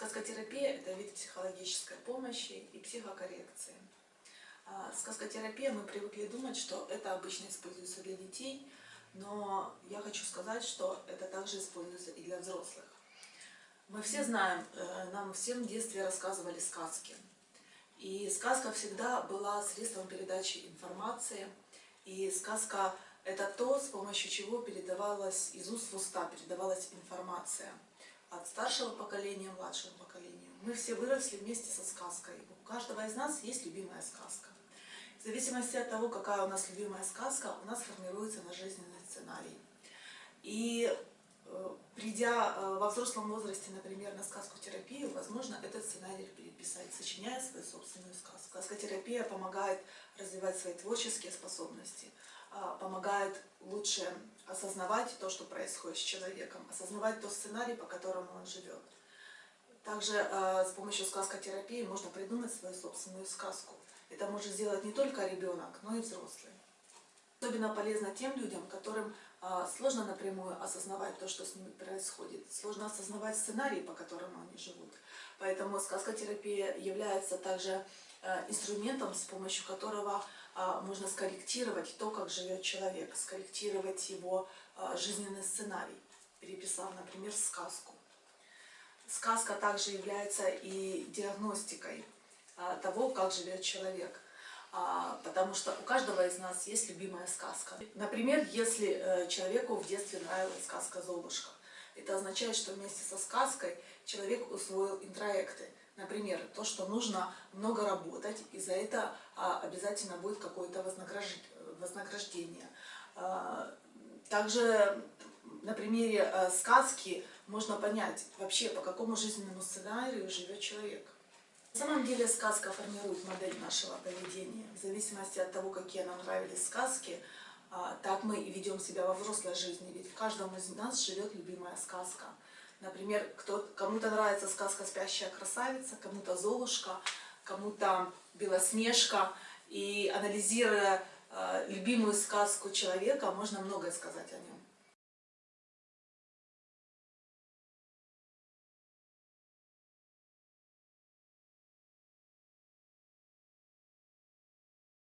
Сказкотерапия – это вид психологической помощи и психокоррекции. А, сказкотерапия, мы привыкли думать, что это обычно используется для детей, но я хочу сказать, что это также используется и для взрослых. Мы все знаем, э, нам всем в детстве рассказывали сказки. И сказка всегда была средством передачи информации. И сказка – это то, с помощью чего передавалась из уст в уста, передавалась информация – от старшего поколения младшему поколению. Мы все выросли вместе со сказкой. У каждого из нас есть любимая сказка. В зависимости от того, какая у нас любимая сказка, у нас формируется наш жизненный сценарий. И э, придя э, во взрослом возрасте, например, на сказку терапию, возможно, этот сценарий переписать, сочиняя свою собственную сказку. Сказкотерапия помогает развивать свои творческие способности, а, помогает лучше осознавать то, что происходит с человеком, осознавать тот сценарий, по которому он живет. Также э, с помощью сказкотерапии можно придумать свою собственную сказку. Это может сделать не только ребенок, но и взрослый. Особенно полезно тем людям, которым э, сложно напрямую осознавать то, что с ними происходит. Сложно осознавать сценарий, по которому они живут. Поэтому сказкотерапия является также инструментом, с помощью которого а, можно скорректировать то, как живет человек, скорректировать его а, жизненный сценарий, переписав, например, сказку. Сказка также является и диагностикой а, того, как живет человек. Потому что у каждого из нас есть любимая сказка. Например, если э, человеку в детстве нравилась сказка «Золушка», это означает, что вместе со сказкой человек усвоил интроекты – Например, то, что нужно много работать, и за это а, обязательно будет какое-то вознаграждение. А, также на примере а, сказки можно понять вообще, по какому жизненному сценарию живет человек. На самом деле сказка формирует модель нашего поведения. В зависимости от того, какие нам нравились сказки, так мы и ведем себя во взрослой жизни. Ведь в каждом из нас живет любимая сказка. Например, кому-то нравится сказка «Спящая красавица», кому-то «Золушка», кому-то «Белоснежка». И анализируя э, любимую сказку человека, можно многое сказать о нем.